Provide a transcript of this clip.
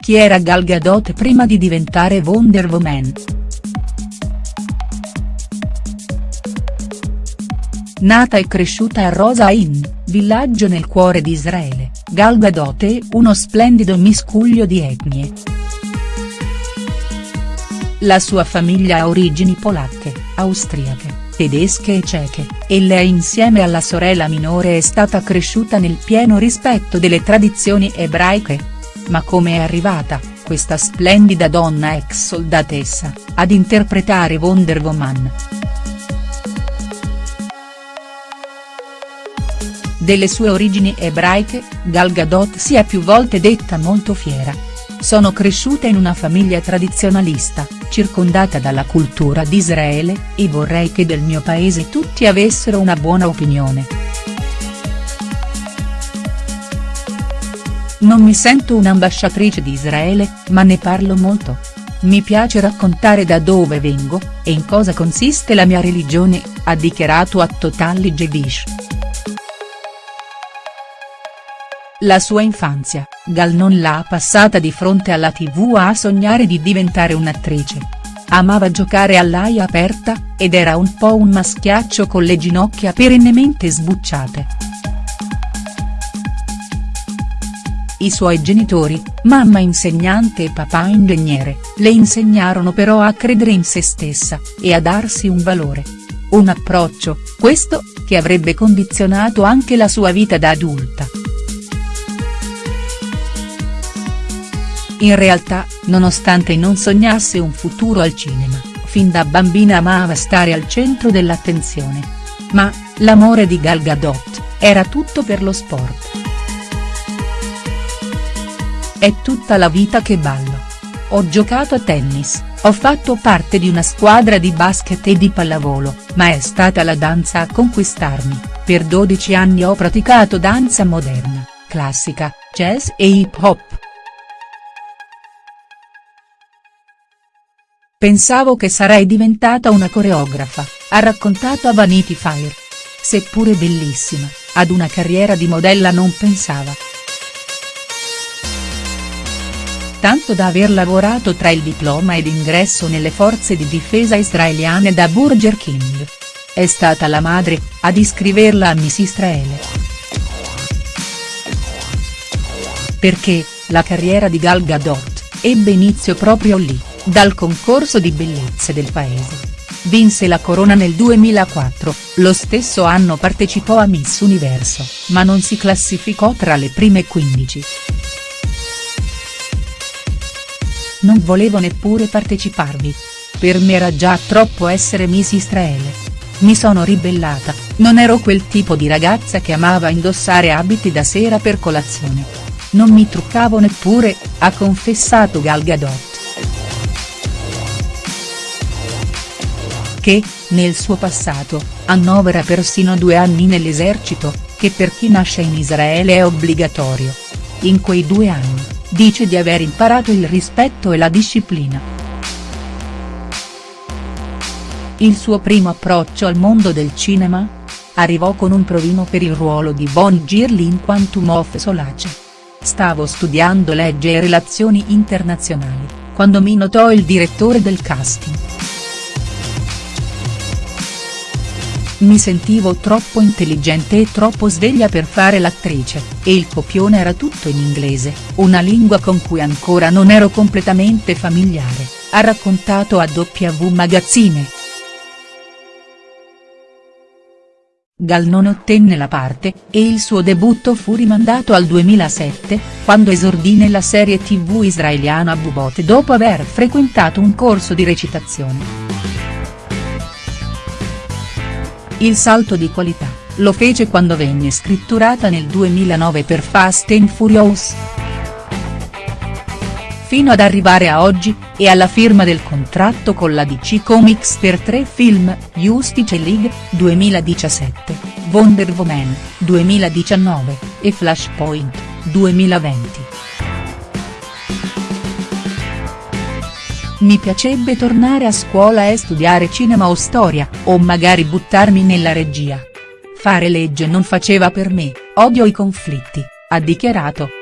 Chi era Gal Gadot prima di diventare Wonder Woman?. Nata e cresciuta a Rosa Ain, villaggio nel cuore di Israele, Gal Gadot è uno splendido miscuglio di etnie. La sua famiglia ha origini polacche, austriache, tedesche e ceche, e lei insieme alla sorella minore è stata cresciuta nel pieno rispetto delle tradizioni ebraiche. Ma come è arrivata, questa splendida donna ex soldatessa, ad interpretare Wonder Woman?. Delle sue origini ebraiche, Gal Gadot si è più volte detta molto fiera. Sono cresciuta in una famiglia tradizionalista, circondata dalla cultura di Israele, e vorrei che del mio paese tutti avessero una buona opinione. Non mi sento un'ambasciatrice di Israele, ma ne parlo molto. Mi piace raccontare da dove vengo, e in cosa consiste la mia religione, ha dichiarato a Totally Jewish. La sua infanzia, Gal non l'ha passata di fronte alla tv a sognare di diventare un'attrice. Amava giocare all'aia aperta, ed era un po' un maschiaccio con le ginocchia perennemente sbucciate. I suoi genitori, mamma insegnante e papà ingegnere, le insegnarono però a credere in se stessa, e a darsi un valore. Un approccio, questo, che avrebbe condizionato anche la sua vita da adulta. In realtà, nonostante non sognasse un futuro al cinema, fin da bambina amava stare al centro dell'attenzione. Ma, l'amore di Gal Gadot, era tutto per lo sport. È tutta la vita che ballo. Ho giocato a tennis, ho fatto parte di una squadra di basket e di pallavolo, ma è stata la danza a conquistarmi, per 12 anni ho praticato danza moderna, classica, jazz e hip hop. Pensavo che sarei diventata una coreografa, ha raccontato a Vanity Fair. Seppure bellissima, ad una carriera di modella non pensava. Tanto da aver lavorato tra il diploma ed ingresso nelle forze di difesa israeliane da Burger King. È stata la madre, ad iscriverla a Miss Israele. Perché, la carriera di Gal Gadot, ebbe inizio proprio lì dal concorso di bellezze del paese. Vinse la corona nel 2004, lo stesso anno partecipò a Miss Universo, ma non si classificò tra le prime 15. Non volevo neppure parteciparvi. Per me era già troppo essere Miss Israele. Mi sono ribellata, non ero quel tipo di ragazza che amava indossare abiti da sera per colazione. Non mi truccavo neppure, ha confessato Gal Gadot. che, nel suo passato, annovera persino due anni nell'esercito, che per chi nasce in Israele è obbligatorio. In quei due anni, dice di aver imparato il rispetto e la disciplina. Il suo primo approccio al mondo del cinema? Arrivò con un provino per il ruolo di Von Girli in Quantum of Solace. Stavo studiando legge e relazioni internazionali, quando mi notò il direttore del casting. Mi sentivo troppo intelligente e troppo sveglia per fare l'attrice, e il copione era tutto in inglese, una lingua con cui ancora non ero completamente familiare, ha raccontato a W Magazine. Gal non ottenne la parte, e il suo debutto fu rimandato al 2007, quando esordì nella serie tv israeliana Bubot dopo aver frequentato un corso di recitazione. Il salto di qualità, lo fece quando venne scritturata nel 2009 per Fast and Furious. Fino ad arrivare a oggi, e alla firma del contratto con la DC Comics per tre film, Justice League, 2017, Wonder Woman, 2019, e Flashpoint, 2020. Mi piacerebbe tornare a scuola e studiare cinema o storia, o magari buttarmi nella regia. Fare legge non faceva per me, odio i conflitti, ha dichiarato.